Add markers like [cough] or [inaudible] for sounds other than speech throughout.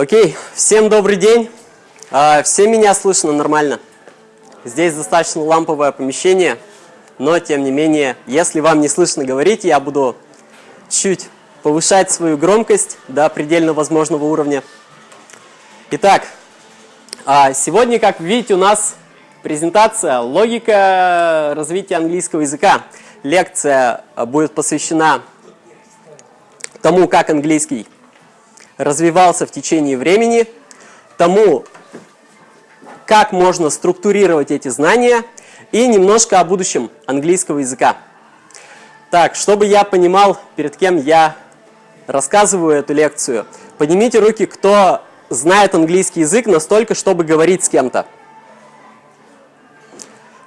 Окей, всем добрый день. А, все меня слышно нормально. Здесь достаточно ламповое помещение, но тем не менее, если вам не слышно говорить, я буду чуть повышать свою громкость до предельно возможного уровня. Итак, а, сегодня, как видите, у нас презентация «Логика развития английского языка». Лекция будет посвящена тому, как английский развивался в течение времени, тому, как можно структурировать эти знания и немножко о будущем английского языка. Так, чтобы я понимал, перед кем я рассказываю эту лекцию, поднимите руки, кто знает английский язык настолько, чтобы говорить с кем-то.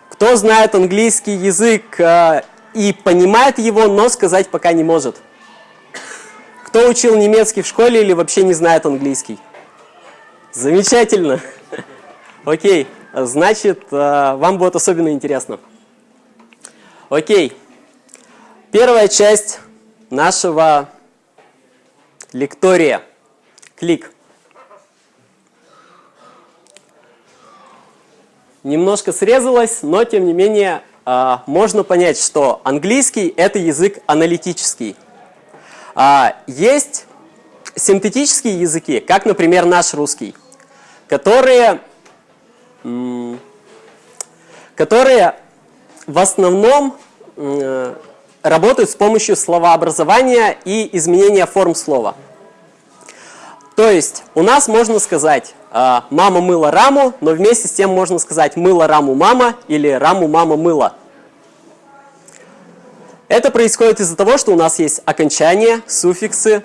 Кто знает английский язык э, и понимает его, но сказать пока не может. Кто учил немецкий в школе или вообще не знает английский? Замечательно. [laughs] Окей, значит, э, вам будет особенно интересно. Окей, первая часть нашего лектория. Клик. Немножко срезалось, но тем не менее э, можно понять, что английский – это язык аналитический. А, есть синтетические языки, как, например, наш русский, которые, которые в основном работают с помощью словообразования и изменения форм слова. То есть у нас можно сказать а, «мама мыла раму», но вместе с тем можно сказать «мыла раму мама» или «раму мама мыла». Это происходит из-за того, что у нас есть окончания, суффиксы,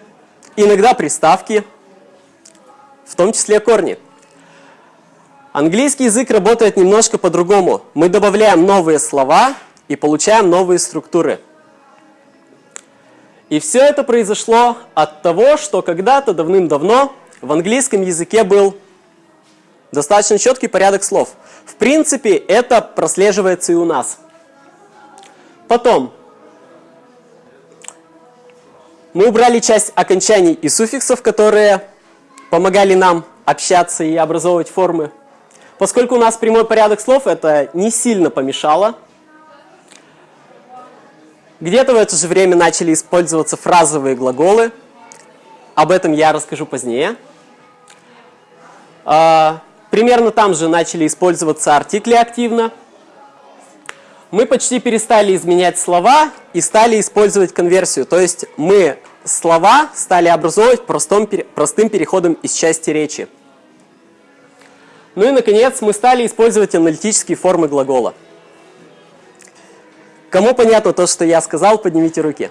иногда приставки, в том числе корни. Английский язык работает немножко по-другому. Мы добавляем новые слова и получаем новые структуры. И все это произошло от того, что когда-то давным-давно в английском языке был достаточно четкий порядок слов. В принципе, это прослеживается и у нас. Потом, мы убрали часть окончаний и суффиксов, которые помогали нам общаться и образовывать формы. Поскольку у нас прямой порядок слов, это не сильно помешало. Где-то в это же время начали использоваться фразовые глаголы. Об этом я расскажу позднее. А, примерно там же начали использоваться артикли активно мы почти перестали изменять слова и стали использовать конверсию. То есть мы слова стали образовывать простым, простым переходом из части речи. Ну и, наконец, мы стали использовать аналитические формы глагола. Кому понятно то, что я сказал, поднимите руки.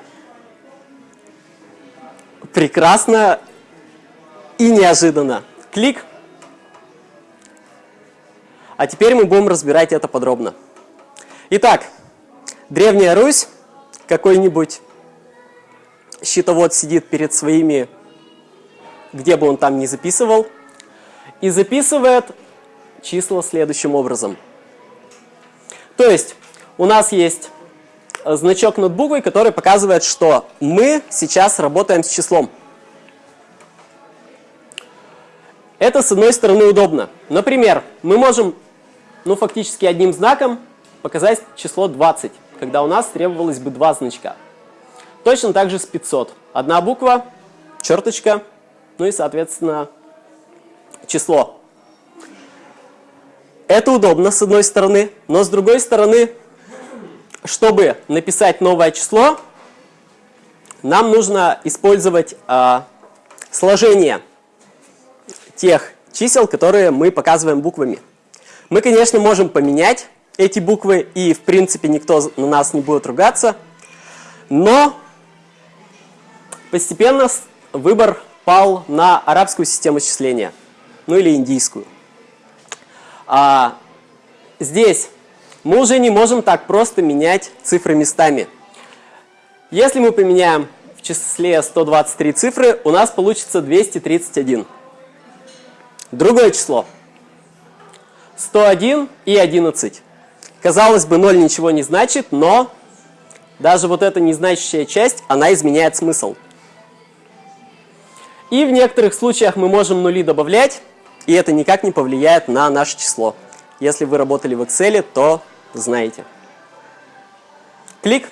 Прекрасно и неожиданно. Клик. А теперь мы будем разбирать это подробно. Итак, Древняя Русь, какой-нибудь счетовод сидит перед своими, где бы он там ни записывал, и записывает числа следующим образом. То есть у нас есть значок над буквой, который показывает, что мы сейчас работаем с числом. Это, с одной стороны, удобно. Например, мы можем, ну, фактически одним знаком показать число 20, когда у нас требовалось бы два значка. Точно так же с 500. Одна буква, черточка, ну и, соответственно, число. Это удобно, с одной стороны, но с другой стороны, чтобы написать новое число, нам нужно использовать э, сложение тех чисел, которые мы показываем буквами. Мы, конечно, можем поменять эти буквы, и в принципе никто на нас не будет ругаться. Но постепенно выбор пал на арабскую систему счисления, ну или индийскую. А здесь мы уже не можем так просто менять цифры местами. Если мы поменяем в числе 123 цифры, у нас получится 231. Другое число. 101 и 11. Казалось бы, 0 ничего не значит, но даже вот эта незначащая часть, она изменяет смысл. И в некоторых случаях мы можем нули добавлять, и это никак не повлияет на наше число. Если вы работали в Excel, то знаете. Клик.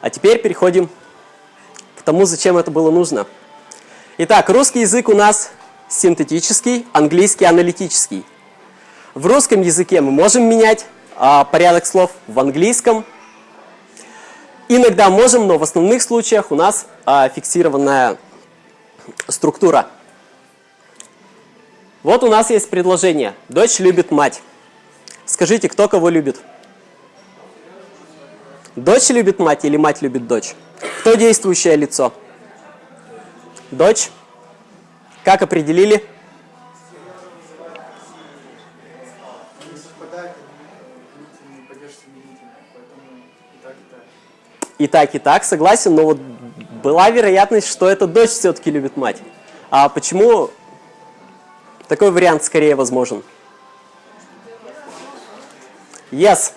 А теперь переходим к тому, зачем это было нужно. Итак, русский язык у нас синтетический, английский аналитический. В русском языке мы можем менять а, порядок слов, в английском иногда можем, но в основных случаях у нас а, фиксированная структура. Вот у нас есть предложение. Дочь любит мать. Скажите, кто кого любит? Дочь любит мать или мать любит дочь? Кто действующее лицо? Дочь. Как определили? И так, и так, согласен, но вот была вероятность, что эта дочь все-таки любит мать. А почему такой вариант скорее возможен? Yes.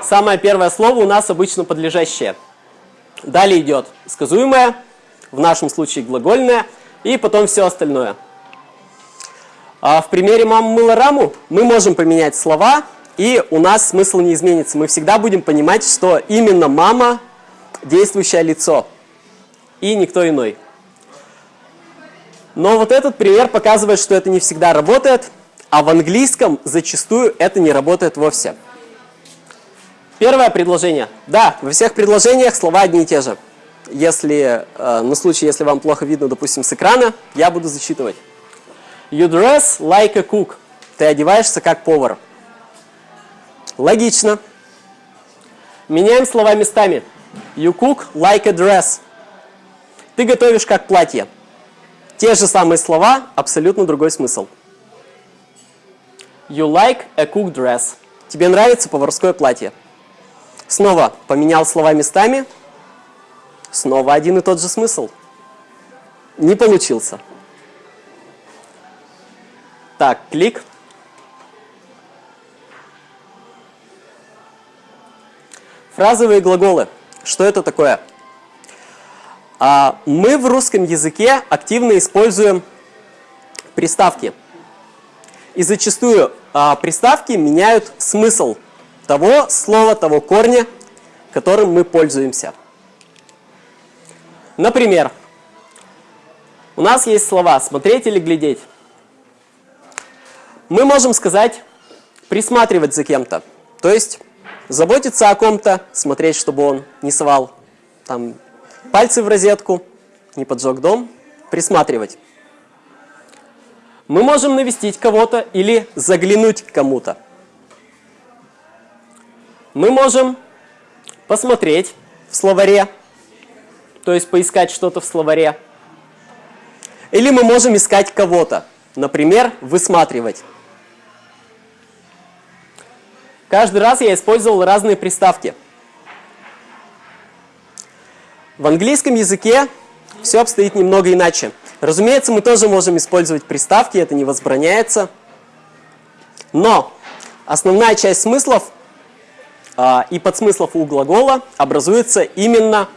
Самое первое слово у нас обычно подлежащее. Далее идет сказуемое, в нашем случае глагольное, и потом все остальное. А в примере «мама мыла раму» мы можем поменять слова, и у нас смысл не изменится. Мы всегда будем понимать, что именно мама – действующее лицо, и никто иной. Но вот этот пример показывает, что это не всегда работает, а в английском зачастую это не работает вовсе. Первое предложение. Да, во всех предложениях слова одни и те же. Если, э, на случай, если вам плохо видно, допустим, с экрана, я буду зачитывать. You dress like a cook. Ты одеваешься как повар. Логично. Меняем слова местами. You cook like a dress. Ты готовишь как платье. Те же самые слова, абсолютно другой смысл. You like a cooked dress. Тебе нравится поварское платье. Снова поменял слова местами. Снова один и тот же смысл. Не получился. Так, клик. Фразовые глаголы. Что это такое? А, мы в русском языке активно используем приставки. И зачастую а, приставки меняют смысл того слова, того корня, которым мы пользуемся. Например, у нас есть слова «смотреть» или «глядеть». Мы можем сказать «присматривать за кем-то», то есть заботиться о ком-то, смотреть, чтобы он не совал там, пальцы в розетку, не поджег дом, присматривать. Мы можем навестить кого-то или заглянуть кому-то. Мы можем посмотреть в словаре, то есть поискать что-то в словаре. Или мы можем искать кого-то, например, высматривать. Каждый раз я использовал разные приставки. В английском языке все обстоит немного иначе. Разумеется, мы тоже можем использовать приставки, это не возбраняется. Но основная часть смыслов а, и подсмыслов у глагола образуется именно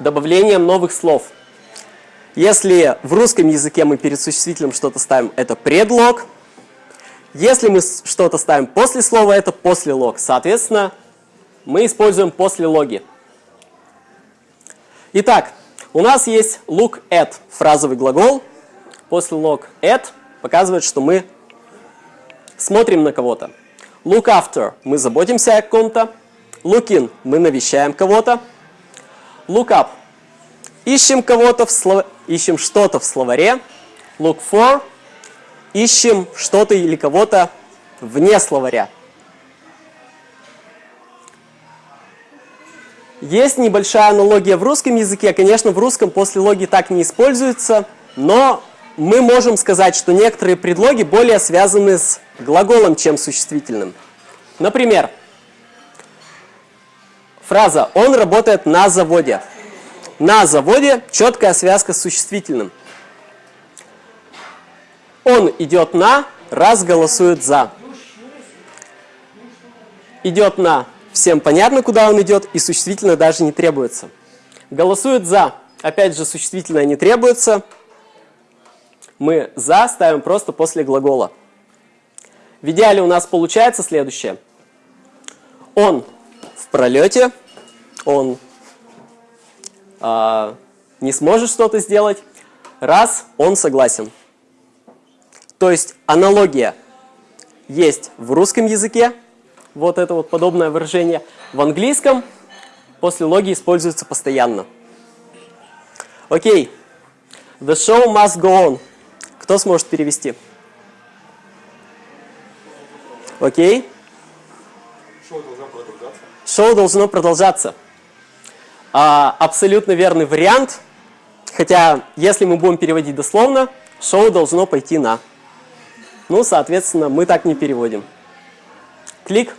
добавлением новых слов. Если в русском языке мы перед существительным что-то ставим, это предлог – если мы что-то ставим после слова, это после лог. Соответственно, мы используем после логи. Итак, у нас есть look at, фразовый глагол. После log at показывает, что мы смотрим на кого-то. Look after, мы заботимся о ком-то. Look in, мы навещаем кого-то. Look up, ищем кого-то в слов... ищем что-то в словаре. Look for, ищем что-то или кого-то вне словаря. Есть небольшая аналогия в русском языке. Конечно, в русском после логи так не используется, но мы можем сказать, что некоторые предлоги более связаны с глаголом, чем с существительным. Например, фраза «он работает на заводе». На заводе четкая связка с существительным. Он идет на, раз голосует за. Идет на, всем понятно, куда он идет, и существительно даже не требуется. Голосуют «за». Опять же, существительное не требуется. Мы «за» ставим просто после глагола. В идеале у нас получается следующее. Он в пролете, он э, не сможет что-то сделать, раз он согласен. То есть аналогия есть в русском языке, вот это вот подобное выражение, в английском после логии используется постоянно. Окей. The show must go on. Кто сможет перевести? Окей. Продолжаться. Шоу должно продолжаться. А, абсолютно верный вариант. Хотя, если мы будем переводить дословно, шоу должно пойти на. Ну, соответственно, мы так не переводим. Клик.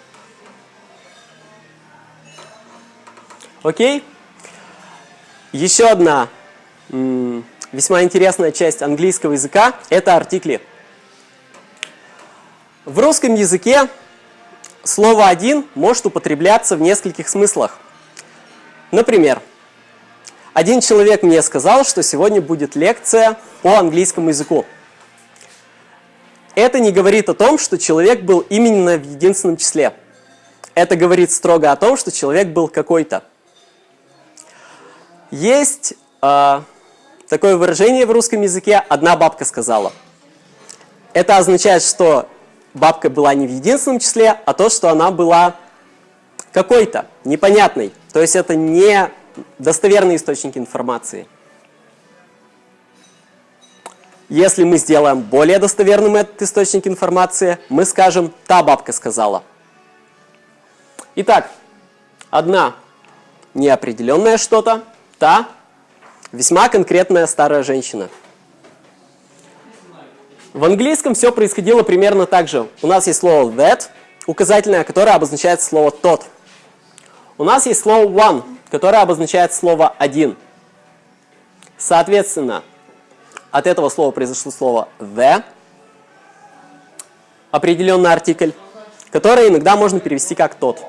Окей. Еще одна весьма интересная часть английского языка – это артикли. В русском языке слово «один» может употребляться в нескольких смыслах. Например, один человек мне сказал, что сегодня будет лекция по английскому языку. Это не говорит о том, что человек был именно в единственном числе. Это говорит строго о том, что человек был какой-то. Есть э, такое выражение в русском языке «одна бабка сказала». Это означает, что бабка была не в единственном числе, а то, что она была какой-то, непонятной. То есть это не достоверный источник информации. Если мы сделаем более достоверным этот источник информации, мы скажем «та бабка сказала». Итак, одна неопределенное что-то, та весьма конкретная старая женщина. В английском все происходило примерно так же. У нас есть слово that, указательное, которое обозначает слово тот. У нас есть слово one, которое обозначает слово один. Соответственно, от этого слова произошло слово the, определенный артикль, который иногда можно перевести как тот.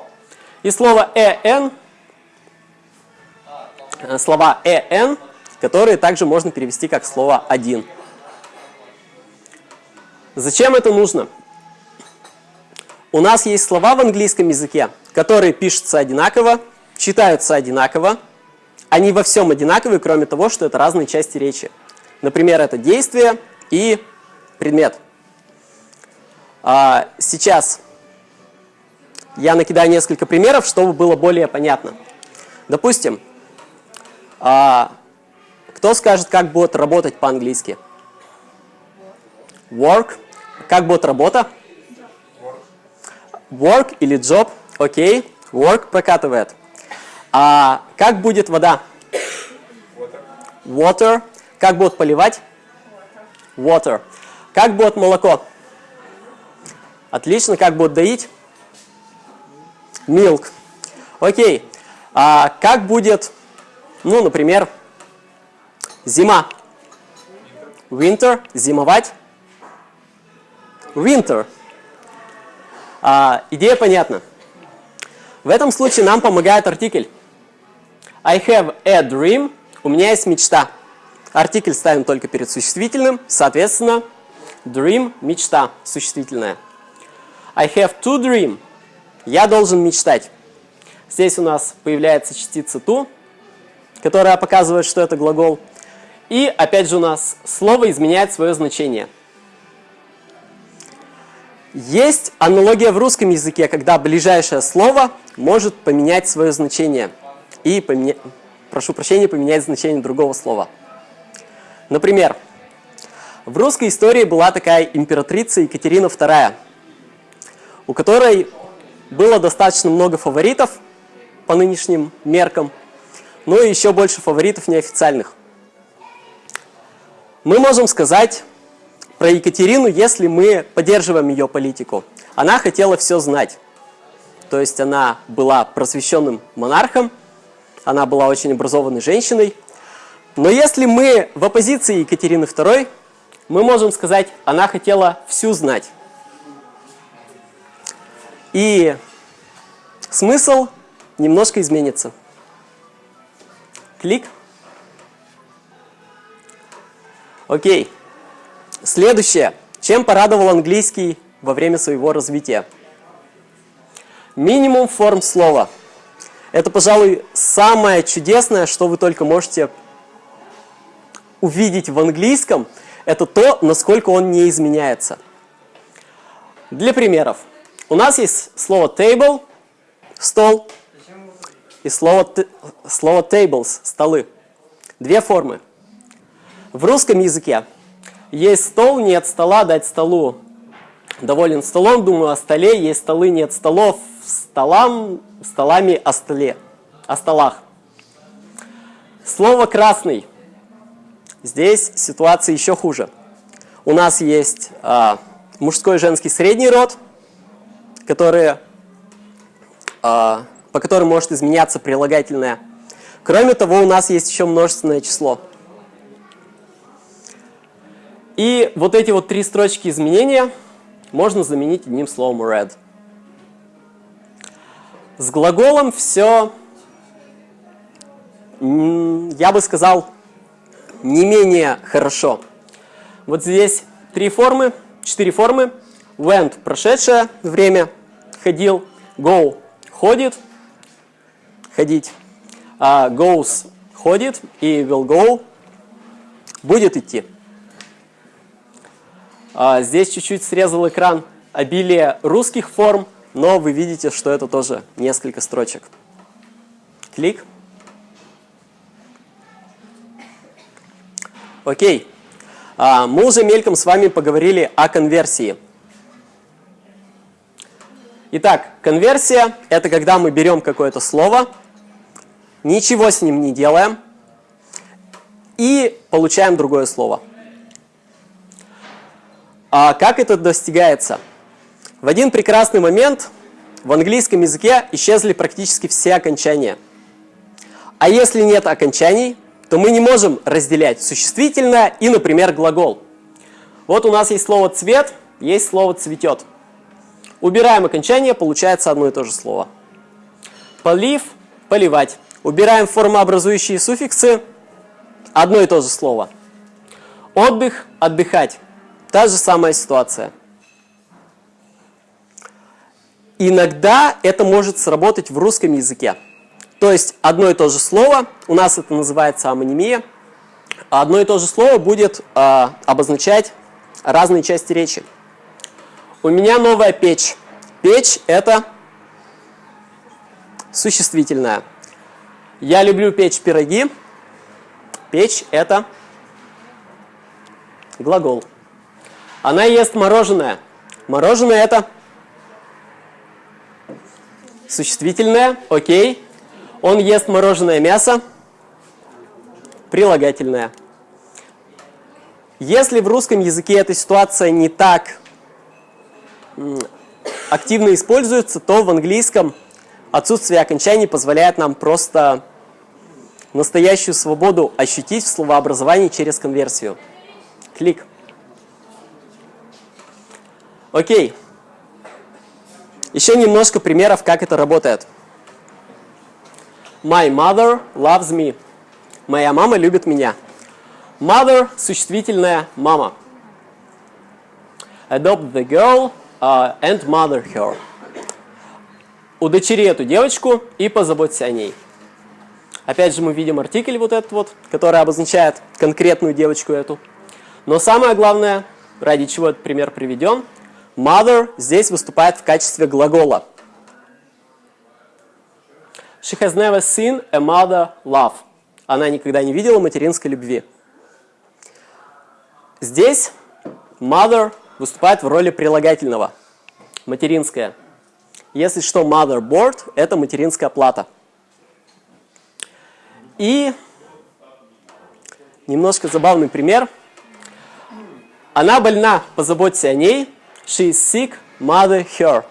И слово en Э, слова «en», которые также можно перевести как слово «один». Зачем это нужно? У нас есть слова в английском языке, которые пишутся одинаково, читаются одинаково. Они во всем одинаковые, кроме того, что это разные части речи. Например, это действие и предмет. А, сейчас я накидаю несколько примеров, чтобы было более понятно. Допустим, а, кто скажет, как будет работать по-английски? Work. Как будет работа? Work или job. Окей. Work прокатывает. А как будет вода? Water. Как будет поливать? Water. Как будет молоко? Отлично. Как будет доить? Milk. Окей. А как будет ну, например, зима. Winter, зимовать. Winter. А, идея понятна. В этом случае нам помогает артикль. I have a dream. У меня есть мечта. Артикль ставим только перед существительным. Соответственно, dream – мечта, существительная. I have to dream. Я должен мечтать. Здесь у нас появляется частица to, которая показывает, что это глагол. И опять же у нас слово изменяет свое значение. Есть аналогия в русском языке, когда ближайшее слово может поменять свое значение. И, поменя... прошу прощения, поменять значение другого слова. Например, в русской истории была такая императрица Екатерина II, у которой было достаточно много фаворитов по нынешним меркам – ну и еще больше фаворитов неофициальных. Мы можем сказать про Екатерину, если мы поддерживаем ее политику. Она хотела все знать. То есть она была просвещенным монархом, она была очень образованной женщиной. Но если мы в оппозиции Екатерины II, мы можем сказать, она хотела всю знать. И смысл немножко изменится. Клик. Окей. Следующее. Чем порадовал английский во время своего развития? Минимум форм слова. Это, пожалуй, самое чудесное, что вы только можете увидеть в английском, это то, насколько он не изменяется. Для примеров. У нас есть слово table, стол, и слово, слово tables, столы. Две формы. В русском языке есть стол, нет стола, дать столу. Доволен столом, думаю о столе, есть столы, нет столов, столам, столами о столе, о столах. Слово красный. Здесь ситуация еще хуже. У нас есть а, мужской и женский средний род, которые, а, по которым может изменяться прилагательное. Кроме того, у нас есть еще множественное число. И вот эти вот три строчки изменения можно заменить одним словом red. С глаголом все, я бы сказал, не менее хорошо. Вот здесь три формы, четыре формы. Went – прошедшее время, ходил. Go – ходит, ходить. Uh, goes – ходит. И will go – будет идти. Uh, здесь чуть-чуть срезал экран обилие русских форм, но вы видите, что это тоже несколько строчек. Клик. Окей. А, мы уже мельком с вами поговорили о конверсии. Итак, конверсия – это когда мы берем какое-то слово, ничего с ним не делаем и получаем другое слово. А как это достигается? В один прекрасный момент в английском языке исчезли практически все окончания. А если нет окончаний, то мы не можем разделять существительное и, например, глагол. Вот у нас есть слово «цвет», есть слово «цветет». Убираем окончание, получается одно и то же слово. Полив – поливать. Убираем формообразующие суффиксы, одно и то же слово. Отдых – отдыхать. Та же самая ситуация. Иногда это может сработать в русском языке. То есть одно и то же слово, у нас это называется амонимия, одно и то же слово будет э, обозначать разные части речи. У меня новая печь. Печь – это существительное. Я люблю печь пироги. Печь – это глагол. Она ест мороженое. Мороженое – это существительное. Окей. Он ест мороженое мясо, прилагательное. Если в русском языке эта ситуация не так активно используется, то в английском отсутствие окончаний позволяет нам просто настоящую свободу ощутить в словообразовании через конверсию. Клик. Окей. Еще немножко примеров, как это работает. My mother loves me. Моя мама любит меня. Mother – существительное мама. Adopt the girl uh, and mother her. Удочери эту девочку и позаботься о ней. Опять же мы видим артикль вот этот вот, который обозначает конкретную девочку эту. Но самое главное, ради чего этот пример приведен, mother здесь выступает в качестве глагола – She has never seen a mother love. Она никогда не видела материнской любви. Здесь mother выступает в роли прилагательного. Материнская. Если что, motherboard – это материнская плата. И немножко забавный пример. Она больна, позаботься о ней. She is sick, mother her.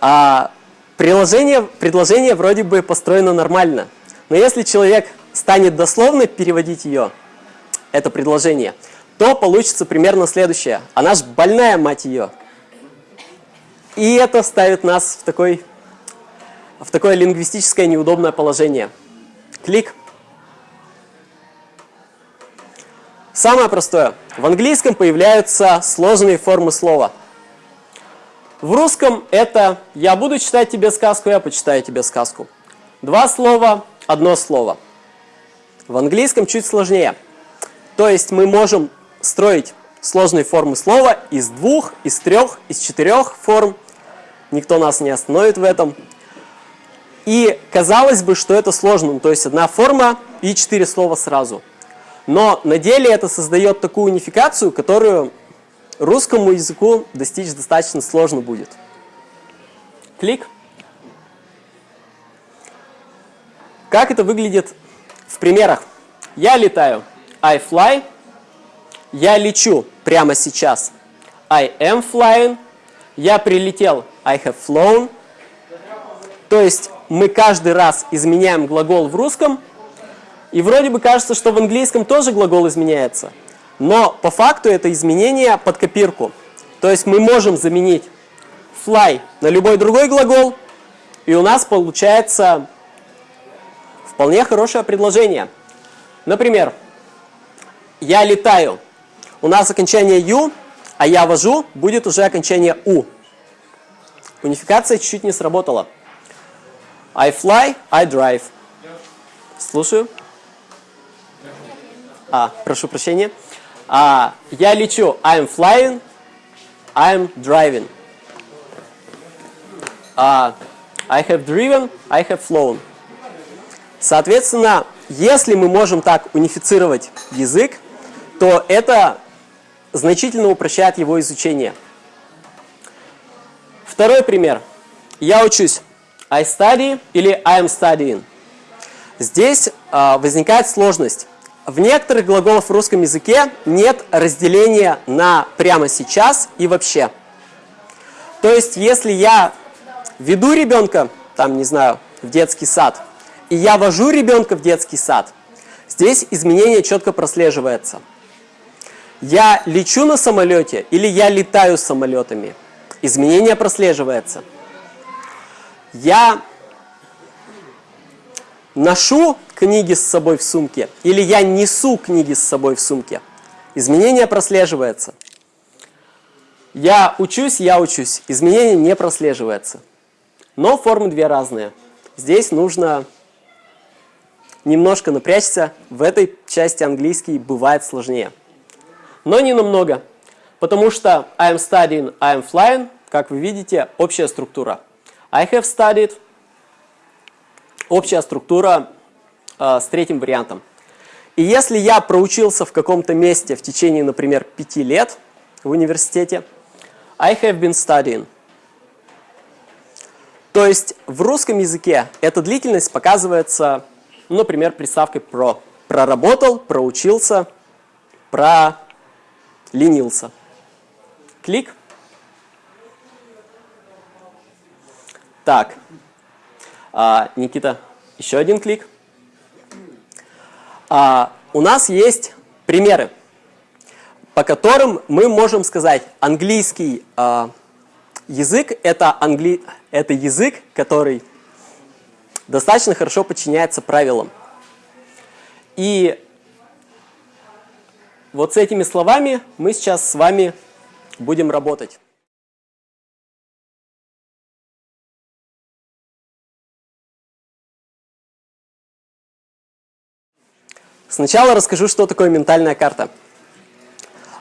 А Приложение, предложение вроде бы построено нормально, но если человек станет дословно переводить ее, это предложение, то получится примерно следующее. Она ж больная, мать ее. И это ставит нас в, такой, в такое лингвистическое неудобное положение. Клик. Самое простое. В английском появляются сложные формы слова. В русском это «я буду читать тебе сказку, я почитаю тебе сказку». Два слова, одно слово. В английском чуть сложнее. То есть мы можем строить сложные формы слова из двух, из трех, из четырех форм. Никто нас не остановит в этом. И казалось бы, что это сложно, то есть одна форма и четыре слова сразу. Но на деле это создает такую унификацию, которую русскому языку достичь достаточно сложно будет. Клик. Как это выглядит в примерах? Я летаю. I fly. Я лечу прямо сейчас. I am flying. Я прилетел. I have flown. То есть мы каждый раз изменяем глагол в русском, и вроде бы кажется, что в английском тоже глагол изменяется. Но по факту это изменение под копирку. То есть мы можем заменить fly на любой другой глагол, и у нас получается вполне хорошее предложение. Например, я летаю. У нас окончание «ю», а я вожу, будет уже окончание «у». Унификация чуть-чуть не сработала. I fly, I drive. Слушаю. А, прошу прощения. А, я лечу. I'm flying. I'm driving. А, I have driven. I have flown. Соответственно, если мы можем так унифицировать язык, то это значительно упрощает его изучение. Второй пример. Я учусь. I study или I am studying. Здесь а, возникает сложность. В некоторых глаголах в русском языке нет разделения на прямо сейчас и вообще. То есть, если я веду ребенка, там, не знаю, в детский сад, и я вожу ребенка в детский сад, здесь изменение четко прослеживается. Я лечу на самолете или я летаю самолетами, изменение прослеживается. Я ношу книги с собой в сумке или я несу книги с собой в сумке. Изменение прослеживается. Я учусь, я учусь. Изменение не прослеживается. Но формы две разные. Здесь нужно немножко напрячься. В этой части английский бывает сложнее. Но не намного. Потому что I am studying, I am flying, как вы видите, общая структура. I have studied, общая структура э, с третьим вариантом. И если я проучился в каком-то месте в течение, например, пяти лет в университете, I have been studying. То есть в русском языке эта длительность показывается, например, приставкой про. Проработал, проучился, проленился. Клик. Так, а, Никита, еще один клик. А, у нас есть примеры, по которым мы можем сказать, английский а, язык это, англи... это язык, который достаточно хорошо подчиняется правилам. И вот с этими словами мы сейчас с вами будем работать. Сначала расскажу, что такое ментальная карта.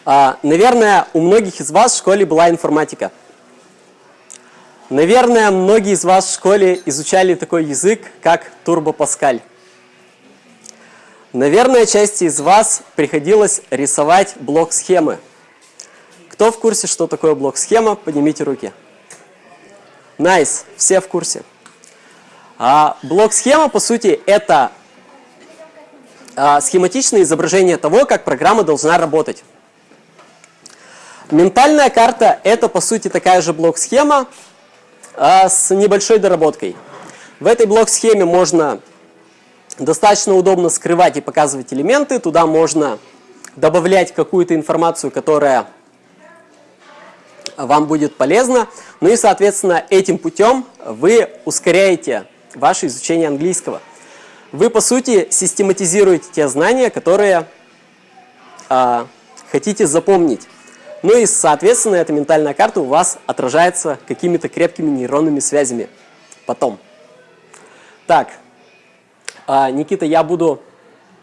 А, наверное, у многих из вас в школе была информатика. Наверное, многие из вас в школе изучали такой язык, как Turbo Pascal. Наверное, части из вас приходилось рисовать блок-схемы. Кто в курсе, что такое блок-схема, поднимите руки. Nice, nice, все в курсе. А блок-схема, по сути, это схематичное изображение того, как программа должна работать. Ментальная карта – это, по сути, такая же блок-схема а, с небольшой доработкой. В этой блок-схеме можно достаточно удобно скрывать и показывать элементы. Туда можно добавлять какую-то информацию, которая вам будет полезна. Ну и, соответственно, этим путем вы ускоряете ваше изучение английского. Вы, по сути, систематизируете те знания, которые а, хотите запомнить. Ну и, соответственно, эта ментальная карта у вас отражается какими-то крепкими нейронными связями потом. Так, а, Никита, я буду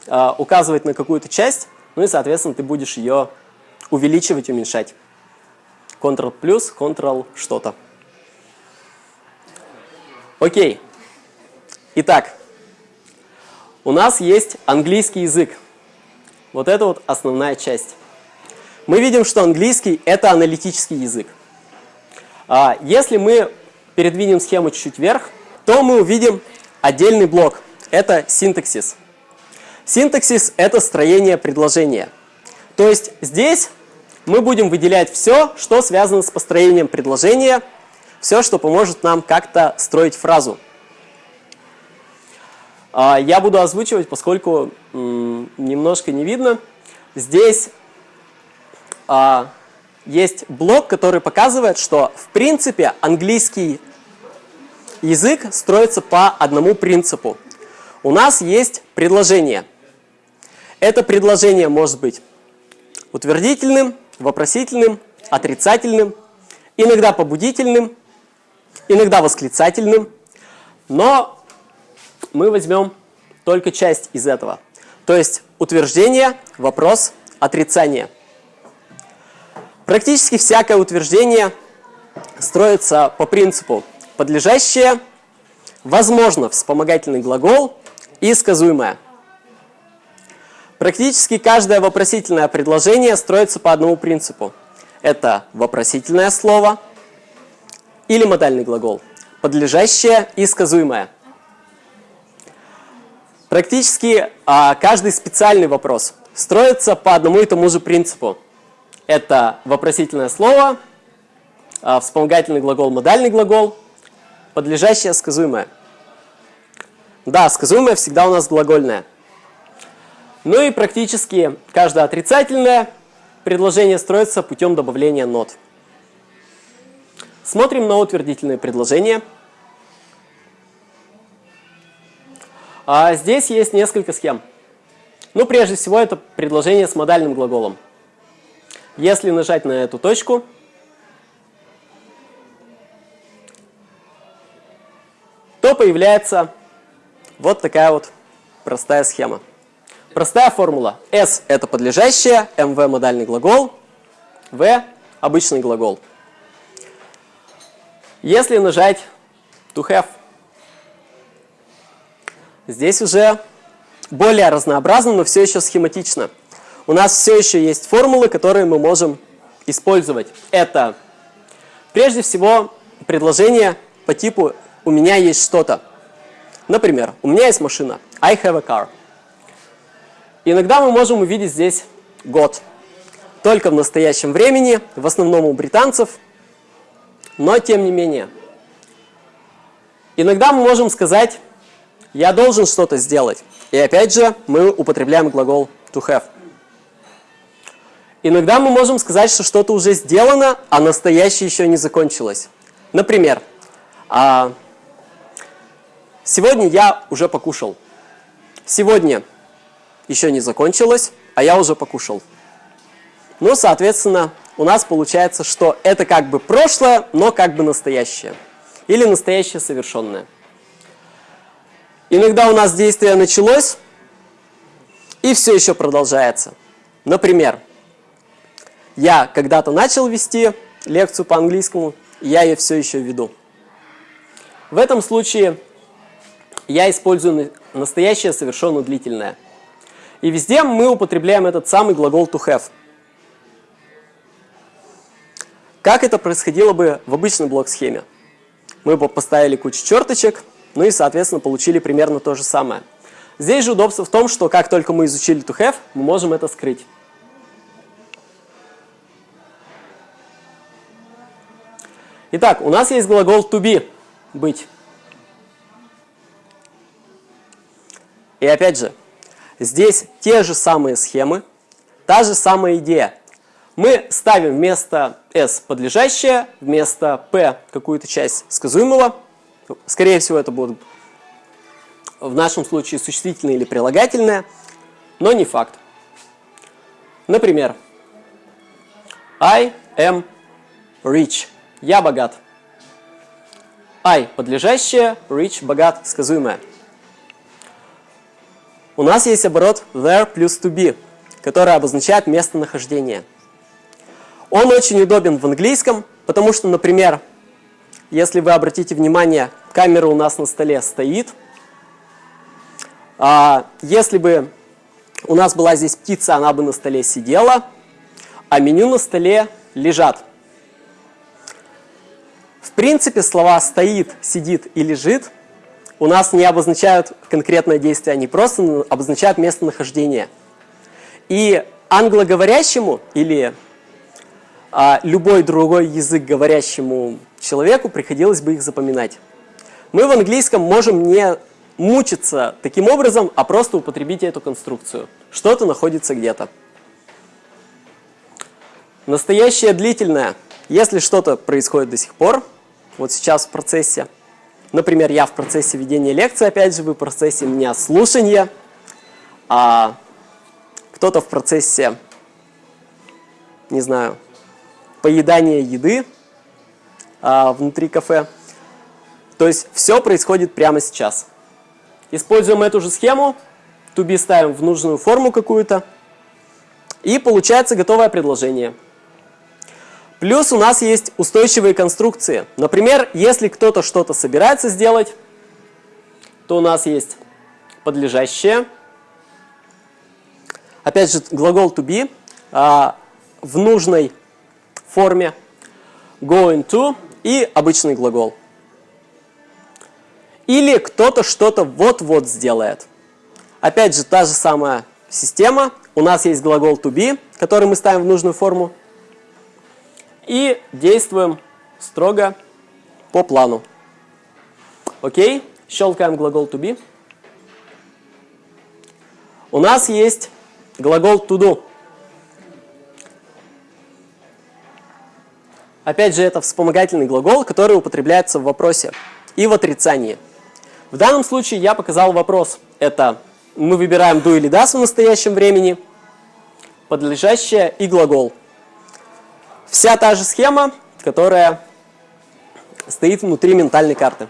а, указывать на какую-то часть, ну и, соответственно, ты будешь ее увеличивать, уменьшать. Ctrl плюс, Ctrl что-то. Окей. Итак, у нас есть английский язык. Вот это вот основная часть. Мы видим, что английский – это аналитический язык. А, если мы передвинем схему чуть-чуть вверх, то мы увидим отдельный блок. Это синтаксис. Синтаксис – это строение предложения. То есть здесь мы будем выделять все, что связано с построением предложения, все, что поможет нам как-то строить фразу. А, я буду озвучивать, поскольку немножко не видно. Здесь а, есть блок, который показывает, что в принципе английский язык строится по одному принципу. У нас есть предложение. Это предложение может быть утвердительным, вопросительным, отрицательным, иногда побудительным, иногда восклицательным, но мы возьмем только часть из этого. То есть утверждение, вопрос, отрицание. Практически всякое утверждение строится по принципу подлежащее, возможно, вспомогательный глагол и сказуемое. Практически каждое вопросительное предложение строится по одному принципу. Это вопросительное слово или модальный глагол, подлежащее и сказуемое. Практически а, каждый специальный вопрос строится по одному и тому же принципу. Это вопросительное слово, а, вспомогательный глагол, модальный глагол, подлежащее, сказуемое. Да, сказуемое всегда у нас глагольное. Ну и практически каждое отрицательное предложение строится путем добавления нот. Смотрим на утвердительные предложения. А здесь есть несколько схем. Ну, прежде всего, это предложение с модальным глаголом. Если нажать на эту точку, то появляется вот такая вот простая схема. Простая формула. S – это подлежащее, MV – модальный глагол, V – обычный глагол. Если нажать to have, здесь уже более разнообразно, но все еще схематично. У нас все еще есть формулы, которые мы можем использовать. Это прежде всего предложение по типу «у меня есть что-то». Например, у меня есть машина. I have a car. Иногда мы можем увидеть здесь год. Только в настоящем времени, в основном у британцев, но тем не менее. Иногда мы можем сказать «я должен что-то сделать». И опять же мы употребляем глагол to have. Иногда мы можем сказать, что что-то уже сделано, а настоящее еще не закончилось. Например, а, сегодня я уже покушал. Сегодня еще не закончилось, а я уже покушал. Ну, соответственно, у нас получается, что это как бы прошлое, но как бы настоящее. Или настоящее совершенное. Иногда у нас действие началось, и все еще продолжается. Например, я когда-то начал вести лекцию по английскому, я ее все еще веду. В этом случае я использую настоящее совершенно длительное. И везде мы употребляем этот самый глагол to have. Как это происходило бы в обычной блок-схеме? Мы бы поставили кучу черточек, ну и, соответственно, получили примерно то же самое. Здесь же удобство в том, что как только мы изучили to have, мы можем это скрыть. Итак, у нас есть глагол to be – быть. И опять же, Здесь те же самые схемы, та же самая идея. Мы ставим вместо S подлежащее, вместо P какую-то часть сказуемого. Скорее всего, это будут в нашем случае существительное или прилагательное, но не факт. Например, I am rich. Я богат. I – подлежащее, rich – богат, сказуемое. У нас есть оборот there плюс to be, который обозначает местонахождение. Он очень удобен в английском, потому что, например, если вы обратите внимание, камера у нас на столе стоит. А если бы у нас была здесь птица, она бы на столе сидела, а меню на столе лежат. В принципе, слова «стоит», «сидит» и «лежит» у нас не обозначают конкретное действие, они просто обозначают местонахождение. И англоговорящему или а, любой другой язык говорящему человеку приходилось бы их запоминать. Мы в английском можем не мучиться таким образом, а просто употребить эту конструкцию. Что-то находится где-то. Настоящее длительное. Если что-то происходит до сих пор, вот сейчас в процессе, например, я в процессе ведения лекции, опять же, вы в процессе меня слушания, а кто-то в процессе, не знаю, поедания еды а, внутри кафе. То есть все происходит прямо сейчас. Используем эту же схему, to be ставим в нужную форму какую-то, и получается готовое предложение. Плюс у нас есть устойчивые конструкции. Например, если кто-то что-то собирается сделать, то у нас есть подлежащее. Опять же, глагол to be а, в нужной форме, going to и обычный глагол. Или кто-то что-то вот-вот сделает. Опять же, та же самая система. У нас есть глагол to be, который мы ставим в нужную форму. И действуем строго по плану. Окей? Щелкаем глагол to be. У нас есть глагол to do. Опять же, это вспомогательный глагол, который употребляется в вопросе и в отрицании. В данном случае я показал вопрос. Это мы выбираем do или does в настоящем времени, подлежащее и глагол. Вся та же схема, которая стоит внутри ментальной карты.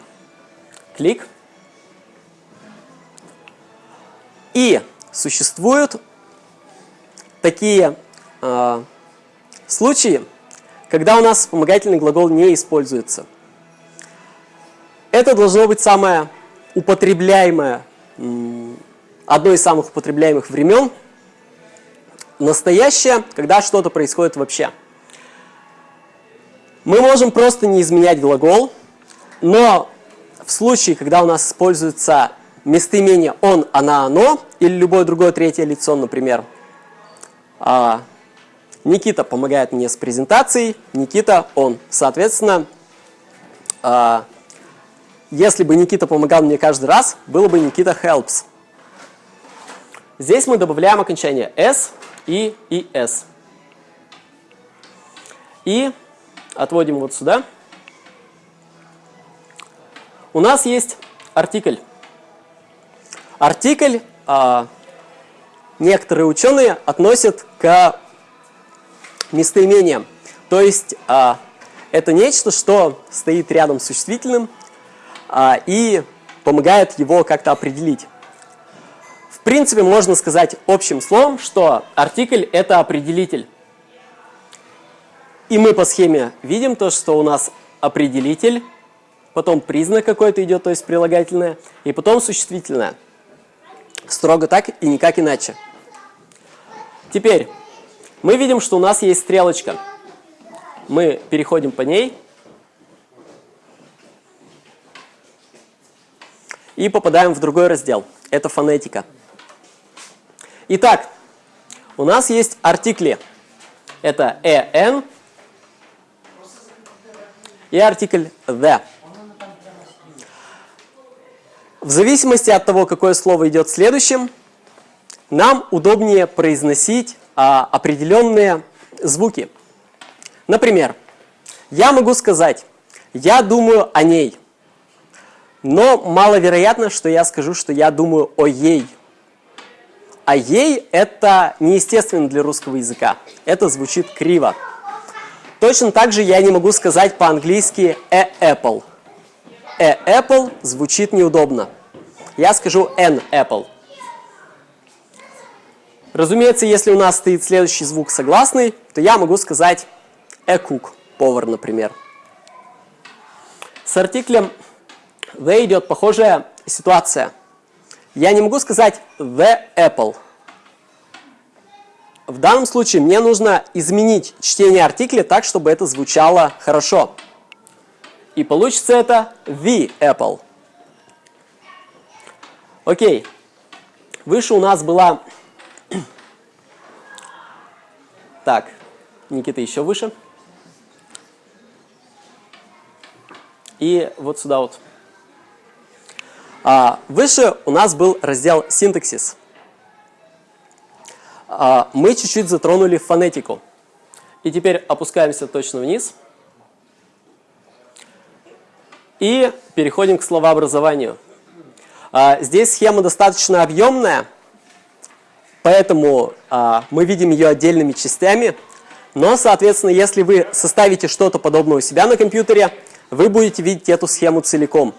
Клик. И существуют такие э, случаи, когда у нас вспомогательный глагол не используется. Это должно быть самое употребляемое, одно из самых употребляемых времен, настоящее, когда что-то происходит вообще. Мы можем просто не изменять глагол, но в случае, когда у нас используется местоимение он, она, оно, или любое другое третье лицо, например, а, Никита помогает мне с презентацией, Никита он. Соответственно, а, если бы Никита помогал мне каждый раз, было бы Никита helps. Здесь мы добавляем окончание s и es. И отводим вот сюда. У нас есть артикль. Артикль а, некоторые ученые относят к местоимениям. То есть а, это нечто, что стоит рядом с существительным а, и помогает его как-то определить. В принципе, можно сказать общим словом, что артикль – это определитель. И мы по схеме видим то, что у нас определитель, потом признак какой-то идет, то есть прилагательное, и потом существительное. Строго так и никак иначе. Теперь, мы видим, что у нас есть стрелочка. Мы переходим по ней и попадаем в другой раздел. Это фонетика. Итак, у нас есть артикли. Это «en» и артикль «the». В зависимости от того, какое слово идет следующим, нам удобнее произносить а, определенные звуки. Например, я могу сказать «я думаю о ней», Но маловероятно, что я скажу, что я думаю о ей. А ей это неестественно для русского языка. Это звучит криво. Точно так же я не могу сказать по-английски a apple. A apple звучит неудобно. Я скажу an apple. Разумеется, если у нас стоит следующий звук согласный, то я могу сказать a cook, повар, например. С артиклем the идет похожая ситуация. Я не могу сказать the apple. В данном случае мне нужно изменить чтение артикля так, чтобы это звучало хорошо. И получится это the apple. Окей. Выше у нас была... Так, Никита еще выше. И вот сюда вот. А, выше у нас был раздел синтаксис. А, мы чуть-чуть затронули фонетику. И теперь опускаемся точно вниз. И переходим к словообразованию. А, здесь схема достаточно объемная, поэтому а, мы видим ее отдельными частями. Но, соответственно, если вы составите что-то подобное у себя на компьютере, вы будете видеть эту схему целиком.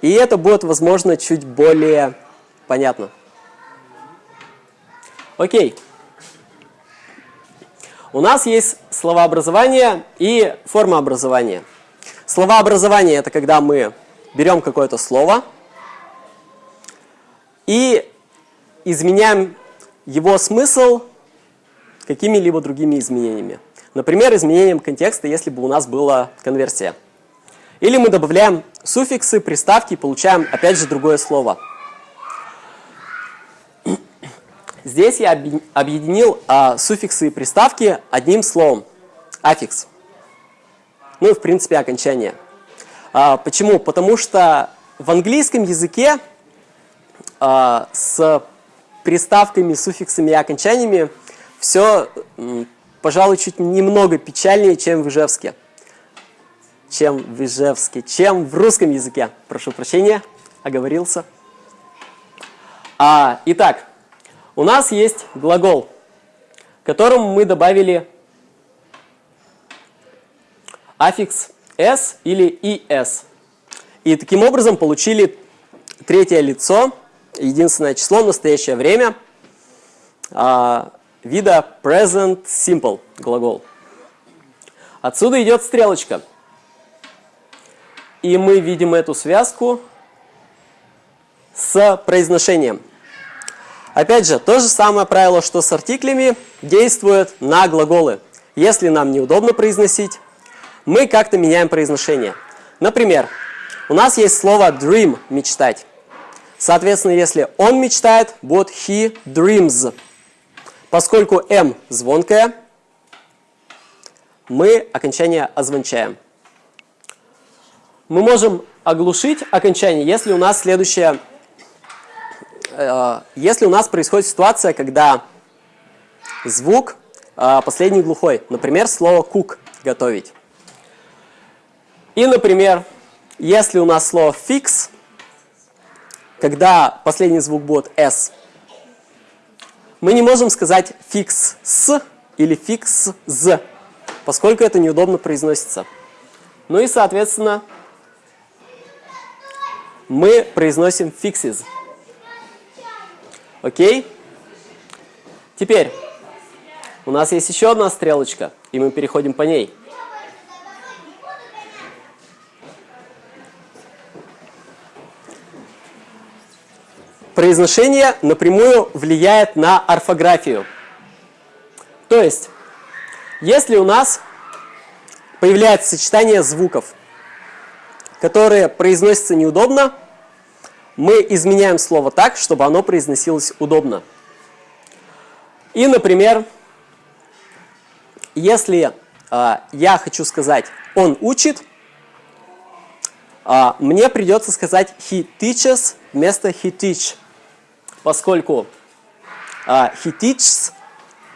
И это будет, возможно, чуть более понятно. Окей. У нас есть словообразование и формообразование. Словообразование – это когда мы берем какое-то слово и изменяем его смысл какими-либо другими изменениями. Например, изменением контекста, если бы у нас была конверсия. Или мы добавляем суффиксы, приставки и получаем, опять же, другое слово. [clears throat] Здесь я объединил а, суффиксы и приставки одним словом – аффикс. Ну и, в принципе, окончание. А, почему? Потому что в английском языке а, с приставками, суффиксами и окончаниями все, пожалуй, чуть немного печальнее, чем в Ижевске чем в Ижевске, чем в русском языке. Прошу прощения, оговорился. А, итак, у нас есть глагол, которому мы добавили аффикс s или es. И таким образом получили третье лицо, единственное число, настоящее время, а, вида present simple глагол. Отсюда идет стрелочка – и мы видим эту связку с произношением. Опять же, то же самое правило, что с артиклями, действует на глаголы. Если нам неудобно произносить, мы как-то меняем произношение. Например, у нас есть слово dream – мечтать. Соответственно, если он мечтает, будет he dreams. Поскольку m звонкое, мы окончание озвончаем. Мы можем оглушить окончание, если у нас следующее, э, если у нас происходит ситуация, когда звук э, последний глухой, например, слово cook – готовить. И, например, если у нас слово fix, когда последний звук будет s, мы не можем сказать fix с или fix з, поскольку это неудобно произносится. Ну и, соответственно, мы произносим fixes. Окей? Теперь у нас есть еще одна стрелочка, и мы переходим по ней. Произношение напрямую влияет на орфографию. То есть, если у нас появляется сочетание звуков – которые произносятся неудобно, мы изменяем слово так, чтобы оно произносилось удобно. И, например, если э, я хочу сказать «он учит», э, мне придется сказать «he teaches» вместо «he teach», поскольку «he teaches»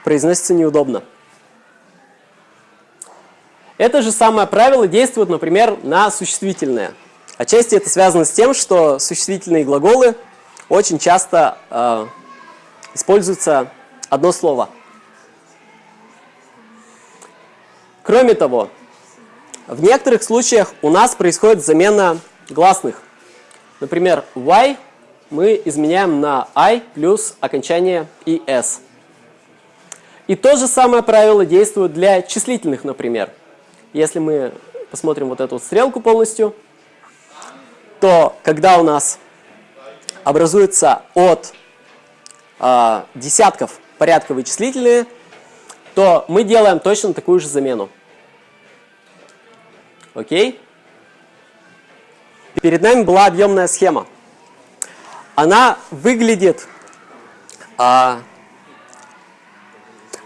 произносится неудобно. Это же самое правило действует, например, на существительное. Отчасти это связано с тем, что существительные глаголы очень часто э, используется одно слово. Кроме того, в некоторых случаях у нас происходит замена гласных. Например, y мы изменяем на i плюс окончание es. И то же самое правило действует для числительных, например. Если мы посмотрим вот эту вот стрелку полностью, то когда у нас образуется от э, десятков порядковые числительные, то мы делаем точно такую же замену. Окей? Перед нами была объемная схема. Она выглядит, а,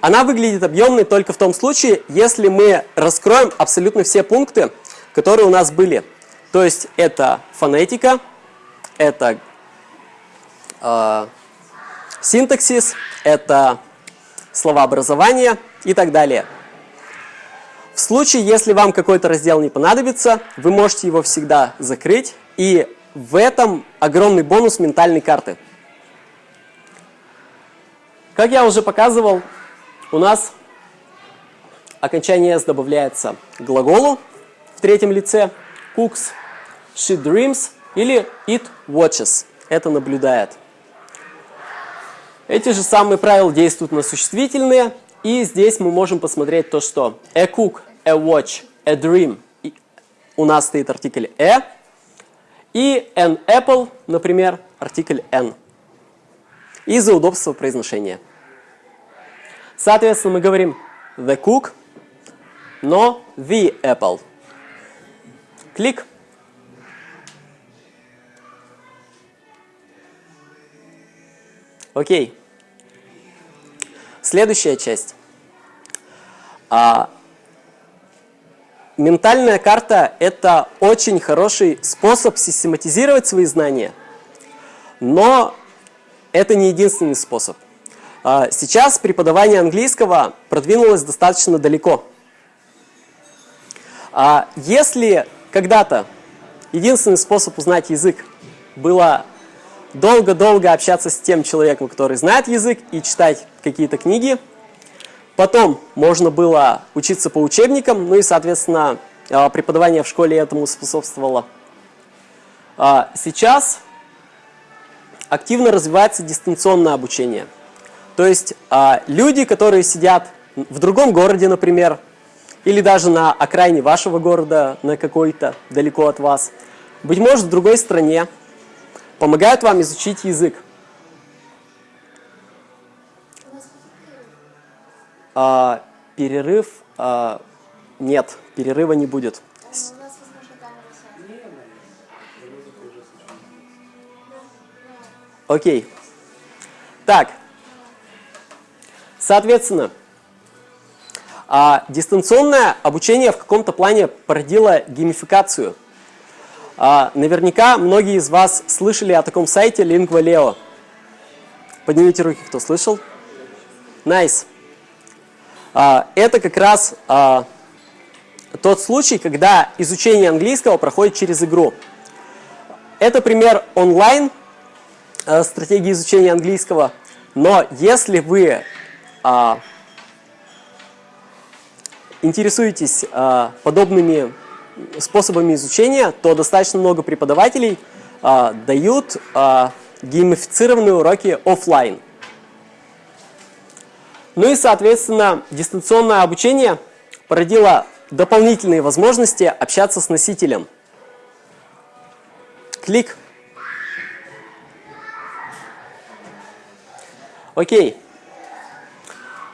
она выглядит объемной только в том случае, если мы раскроем абсолютно все пункты, которые у нас были. То есть это фонетика, это э, синтаксис, это словообразование и так далее. В случае, если вам какой-то раздел не понадобится, вы можете его всегда закрыть, и в этом огромный бонус ментальной карты. Как я уже показывал, у нас окончание «s» добавляется к глаголу в третьем лице cooks, she dreams или it watches. Это наблюдает. Эти же самые правила действуют на существительные, и здесь мы можем посмотреть то, что a cook, a watch, a dream. У нас стоит артикль a. И an apple, например, артикль n. Из-за удобства произношения. Соответственно, мы говорим the cook, но the apple. Клик. Окей. Следующая часть. А, ментальная карта – это очень хороший способ систематизировать свои знания, но это не единственный способ. А, сейчас преподавание английского продвинулось достаточно далеко. А если когда-то единственный способ узнать язык было долго-долго общаться с тем человеком, который знает язык, и читать какие-то книги. Потом можно было учиться по учебникам, ну и, соответственно, а, преподавание в школе этому способствовало. А, сейчас активно развивается дистанционное обучение. То есть а, люди, которые сидят в другом городе, например, или даже на окраине вашего города, на какой-то, далеко от вас, быть может, в другой стране, помогают вам изучить язык. А, перерыв а, нет, перерыва не будет. Окей. Так. Соответственно, а, дистанционное обучение в каком-то плане породило геймификацию. А, наверняка многие из вас слышали о таком сайте Lingua Поднимите руки, кто слышал. Nice. А, это как раз а, тот случай, когда изучение английского проходит через игру. Это пример онлайн а, стратегии изучения английского, но если вы а, интересуетесь подобными способами изучения, то достаточно много преподавателей дают геймифицированные уроки офлайн. Ну и, соответственно, дистанционное обучение породило дополнительные возможности общаться с носителем. Клик. Окей.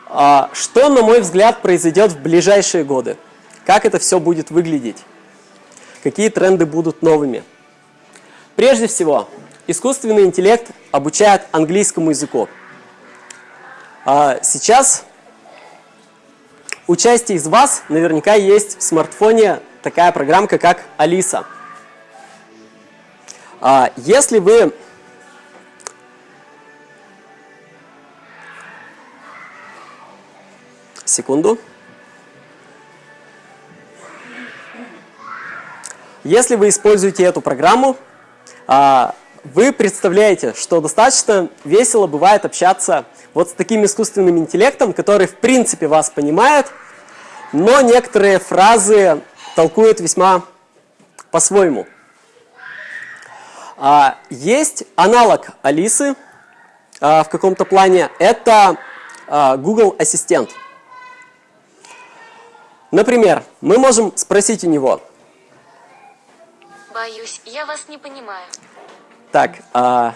А, что, на мой взгляд, произойдет в ближайшие годы? Как это все будет выглядеть? Какие тренды будут новыми? Прежде всего, искусственный интеллект обучает английскому языку. А сейчас у части из вас наверняка есть в смартфоне такая программка, как Алиса. А если вы секунду. если вы используете эту программу, а, вы представляете, что достаточно весело бывает общаться вот с таким искусственным интеллектом, который в принципе вас понимает, но некоторые фразы толкует весьма по-своему. А, есть аналог Алисы а, в каком-то плане, это а, Google Ассистент. Например, мы можем спросить у него. Боюсь, я вас не понимаю. Так, а,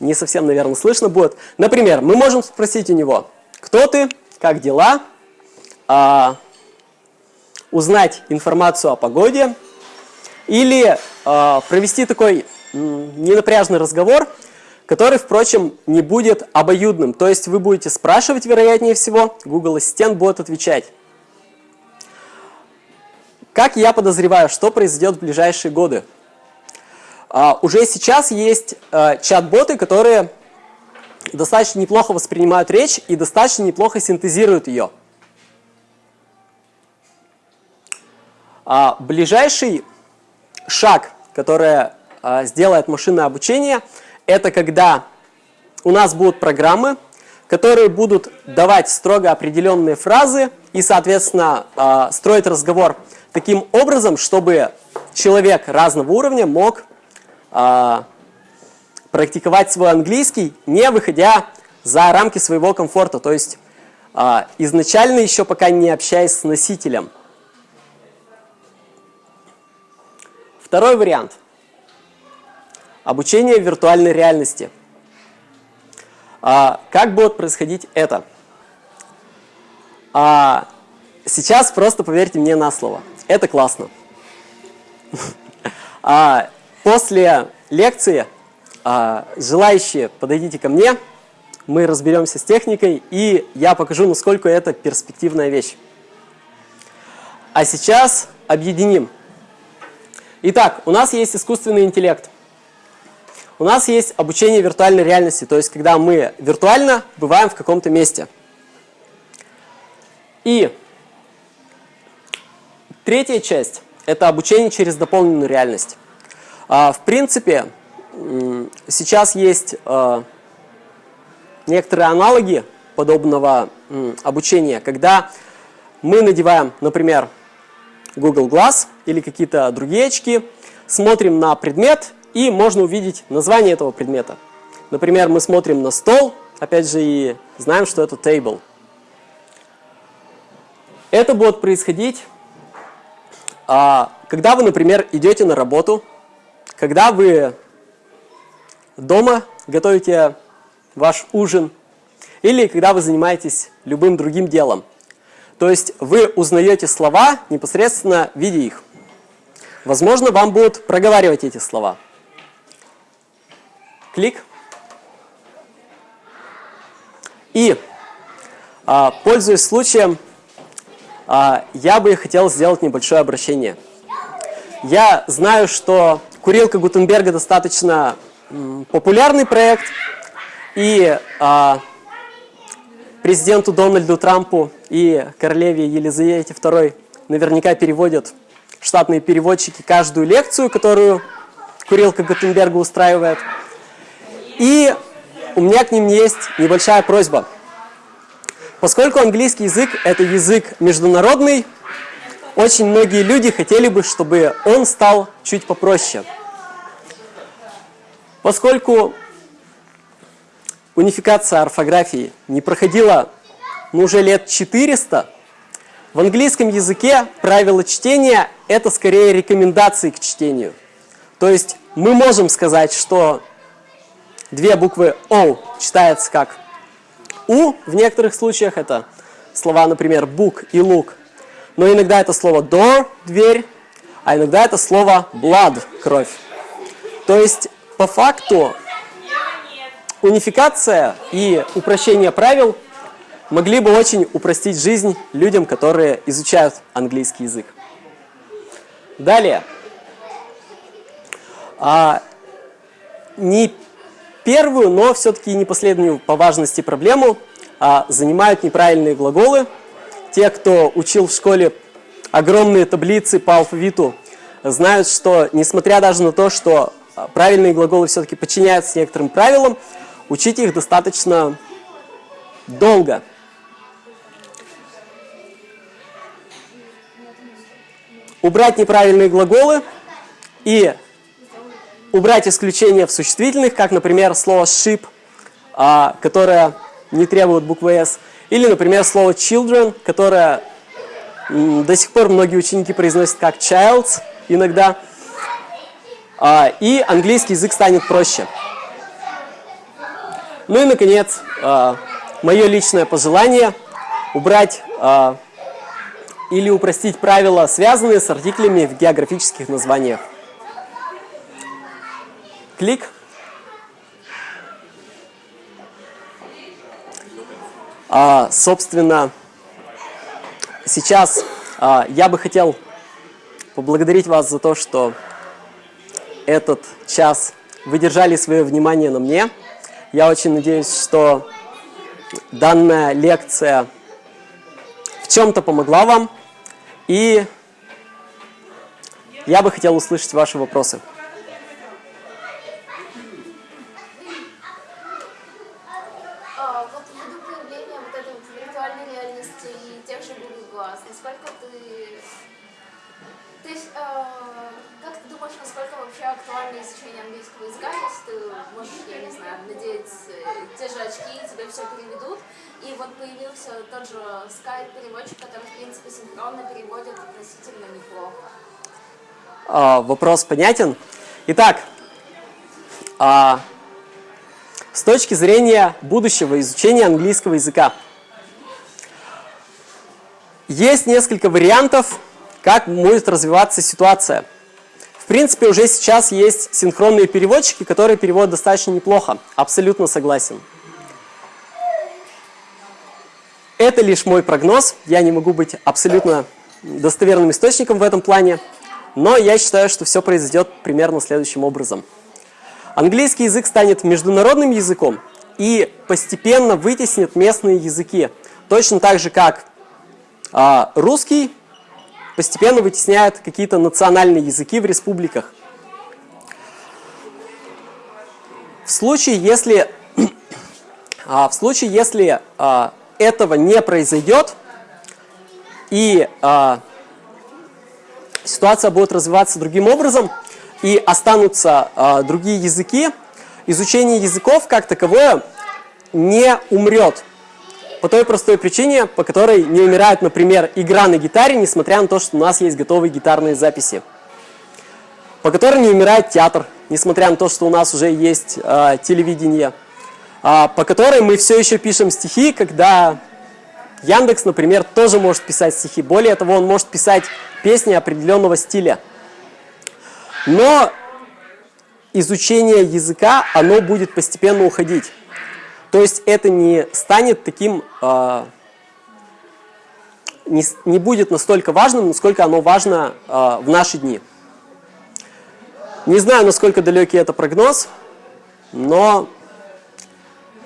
не совсем, наверное, слышно будет. Например, мы можем спросить у него, кто ты, как дела, а, узнать информацию о погоде или а, провести такой ненапряжный разговор, который, впрочем, не будет обоюдным. То есть вы будете спрашивать, вероятнее всего, Google Ассистент будет отвечать. Как я подозреваю, что произойдет в ближайшие годы? А, уже сейчас есть а, чат-боты, которые достаточно неплохо воспринимают речь и достаточно неплохо синтезируют ее. А, ближайший шаг, который а, сделает машинное обучение, это когда у нас будут программы, которые будут давать строго определенные фразы и, соответственно, а, строить разговор таким образом, чтобы человек разного уровня мог практиковать свой английский, не выходя за рамки своего комфорта, то есть изначально еще пока не общаясь с носителем. Второй вариант. Обучение в виртуальной реальности. А, как будет происходить это? А, сейчас просто поверьте мне на слово. Это классно. [laughs] После лекции а, желающие подойдите ко мне, мы разберемся с техникой, и я покажу, насколько это перспективная вещь. А сейчас объединим Итак, у нас есть искусственный интеллект. У нас есть обучение виртуальной реальности, то есть когда мы виртуально бываем в каком-то месте. И третья часть – это обучение через дополненную реальность. А, в принципе, сейчас есть а, некоторые аналоги подобного обучения, когда мы надеваем, например, Google Glass или какие-то другие очки, смотрим на предмет и можно увидеть название этого предмета. Например, мы смотрим на стол, опять же, и знаем, что это table. Это будет происходить, а, когда вы, например, идете на работу, когда вы дома готовите ваш ужин, или когда вы занимаетесь любым другим делом. То есть вы узнаете слова, непосредственно видя их. Возможно, вам будут проговаривать эти слова. Клик. И, а, пользуясь случаем, а, я бы хотел сделать небольшое обращение. Я знаю, что курилка Гутенберга достаточно популярный проект, и а, президенту Дональду Трампу и королеве Елизавете II наверняка переводят штатные переводчики каждую лекцию, которую Курилка Гутенберга устраивает. И у меня к ним есть небольшая просьба. Поскольку английский язык – это язык международный, очень многие люди хотели бы, чтобы он стал чуть попроще. Поскольку унификация орфографии не проходила ну, уже лет 400, в английском языке правило чтения – это скорее рекомендации к чтению. То есть мы можем сказать, что две буквы «о» читается как «у», в некоторых случаях это слова, например, «бук» и «лук», но иногда это слово door – дверь, а иногда это слово blood – кровь. То есть по факту унификация и упрощение правил могли бы очень упростить жизнь людям, которые изучают английский язык. Далее. А, не первую, но все-таки не последнюю по важности проблему а, занимают неправильные глаголы. Те, кто учил в школе огромные таблицы по алфавиту, знают, что несмотря даже на то, что а, правильные глаголы все-таки подчиняются некоторым правилам, учить их достаточно долго. Убрать неправильные глаголы и убрать исключения в существительных, как, например, слово «ship», а, которое не требует буквы «s», или, например, слово children, которое до сих пор многие ученики произносят как childs иногда. А, и английский язык станет проще. Ну и, наконец, а, мое личное пожелание убрать а, или упростить правила, связанные с артиклями в географических названиях. Клик. А, собственно, сейчас а, я бы хотел поблагодарить вас за то, что этот час вы держали свое внимание на мне. Я очень надеюсь, что данная лекция в чем-то помогла вам. И я бы хотел услышать ваши вопросы. А, вопрос понятен. Итак, а, с точки зрения будущего изучения английского языка, есть несколько вариантов, как будет развиваться ситуация. В принципе, уже сейчас есть синхронные переводчики, которые переводят достаточно неплохо. Абсолютно согласен. Это лишь мой прогноз. Я не могу быть абсолютно достоверным источником в этом плане. Но я считаю, что все произойдет примерно следующим образом. Английский язык станет международным языком и постепенно вытеснит местные языки. Точно так же, как а, русский постепенно вытесняет какие-то национальные языки в республиках. В случае, если, [clears throat] а, в случае, если а, этого не произойдет, и а, ситуация будет развиваться другим образом, и останутся э, другие языки, изучение языков как таковое не умрет. По той простой причине, по которой не умирает, например, игра на гитаре, несмотря на то, что у нас есть готовые гитарные записи. По которой не умирает театр, несмотря на то, что у нас уже есть э, телевидение. Э, по которой мы все еще пишем стихи, когда Яндекс, например, тоже может писать стихи. Более того, он может писать песни определенного стиля. Но изучение языка, оно будет постепенно уходить. То есть это не станет таким, э, не, не будет настолько важным, насколько оно важно э, в наши дни. Не знаю, насколько далекий это прогноз, но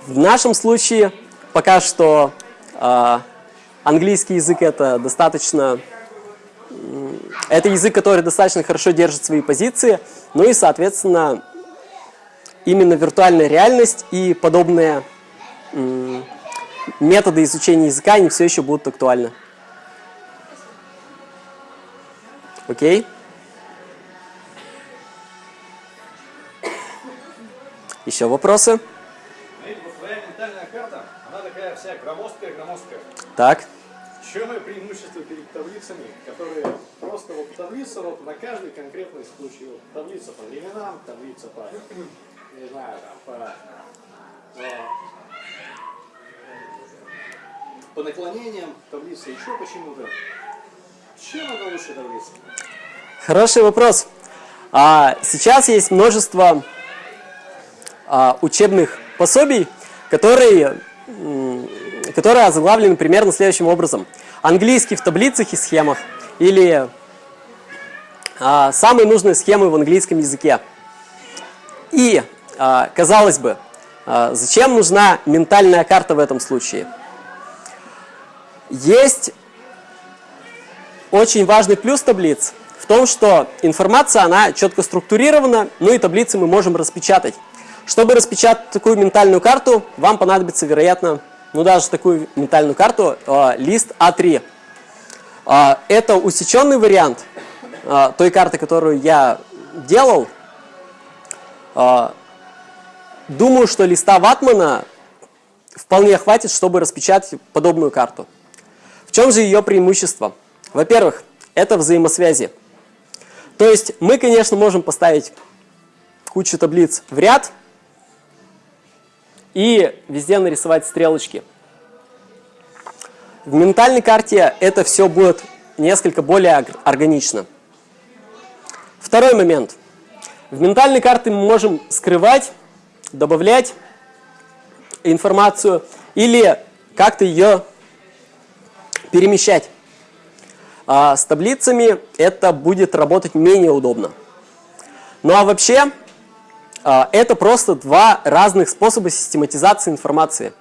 в нашем случае пока что э, английский язык это достаточно это язык, который достаточно хорошо держит свои позиции, ну и, соответственно, именно виртуальная реальность и подобные методы изучения языка, они все еще будут актуальны. Окей? Еще вопросы? Вся громоздкая, громоздкая. Так чем ее преимущество перед таблицами, которые просто вот таблица вот на каждый конкретный случай. Вот, таблица по временам, таблица по, не знаю, там, по, по, по наклонениям, таблица еще почему-то. Чем она лучше таблица? Хороший вопрос. А, сейчас есть множество а, учебных пособий, которые, которые озаглавлены примерно следующим образом – английский в таблицах и схемах или а, самые нужные схемы в английском языке. И, а, казалось бы, а, зачем нужна ментальная карта в этом случае? Есть очень важный плюс таблиц, в том, что информация, она четко структурирована, ну и таблицы мы можем распечатать. Чтобы распечатать такую ментальную карту, вам понадобится, вероятно, ну даже такую ментальную карту, э, лист А3. Э, это усеченный вариант э, той карты, которую я делал. Э, думаю, что листа ватмана вполне хватит, чтобы распечатать подобную карту. В чем же ее преимущество? Во-первых, это взаимосвязи. То есть мы, конечно, можем поставить кучу таблиц в ряд и везде нарисовать стрелочки. В ментальной карте это все будет несколько более органично. Второй момент. В ментальной карте мы можем скрывать, добавлять информацию или как-то ее перемещать. А с таблицами это будет работать менее удобно. Ну а вообще, это просто два разных способа систематизации информации.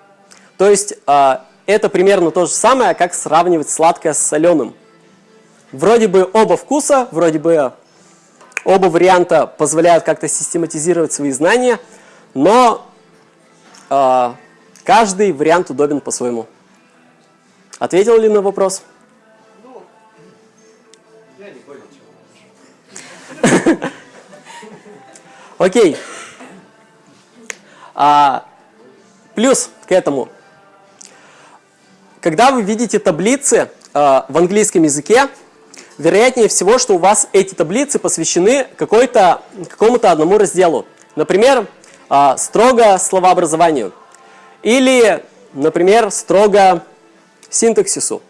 То есть, а, это примерно то же самое, как сравнивать сладкое с соленым. Вроде бы оба вкуса, вроде бы оба варианта позволяют как-то систематизировать свои знания, но э, каждый вариант удобен по-своему. Ответил ли на вопрос? [laughs] Окей. А, плюс к этому. Когда вы видите таблицы а, в английском языке, вероятнее всего, что у вас эти таблицы посвящены какому-то одному разделу. Например, а, строго словообразованию. Или, например, строго синтаксису.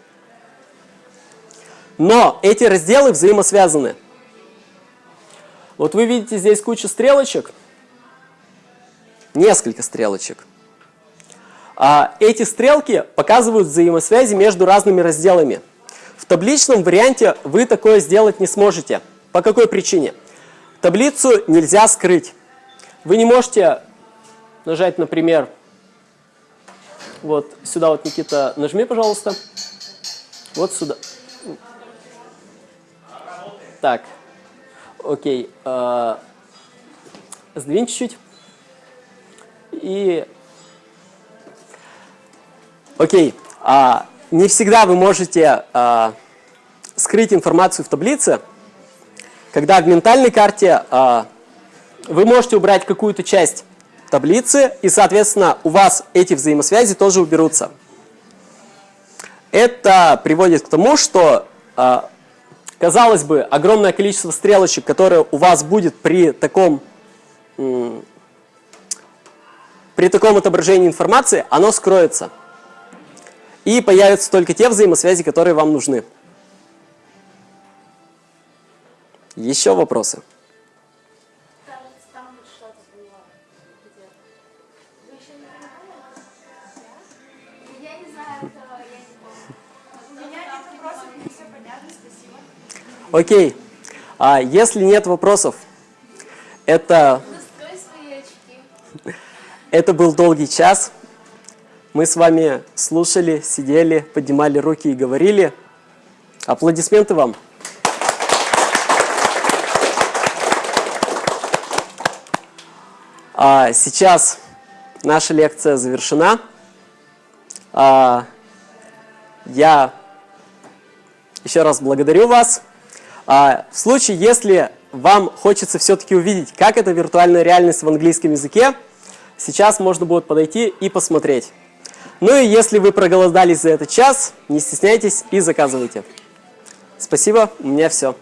Но эти разделы взаимосвязаны. Вот вы видите здесь кучу стрелочек, несколько стрелочек. А эти стрелки показывают взаимосвязи между разными разделами. В табличном варианте вы такое сделать не сможете. По какой причине? Таблицу нельзя скрыть. Вы не можете нажать, например, вот сюда вот, Никита, нажми, пожалуйста. Вот сюда. Так, Окей. Э, сдвинь чуть-чуть. И... Окей. А, не всегда вы можете а, скрыть информацию в таблице. Когда в ментальной карте а, вы можете убрать какую-то часть таблицы, и, соответственно, у вас эти взаимосвязи тоже уберутся. Это приводит к тому, что а, Казалось бы, огромное количество стрелочек, которое у вас будет при таком, при таком отображении информации, оно скроется. И появятся только те взаимосвязи, которые вам нужны. Еще вопросы? Окей. А если нет вопросов, это... Это был долгий час. Мы с вами слушали, сидели, поднимали руки и говорили. Аплодисменты вам. А сейчас наша лекция завершена. А, я еще раз благодарю вас. А, в случае, если вам хочется все-таки увидеть, как это виртуальная реальность в английском языке, сейчас можно будет подойти и посмотреть. Ну и если вы проголодались за этот час, не стесняйтесь и заказывайте. Спасибо, у меня все.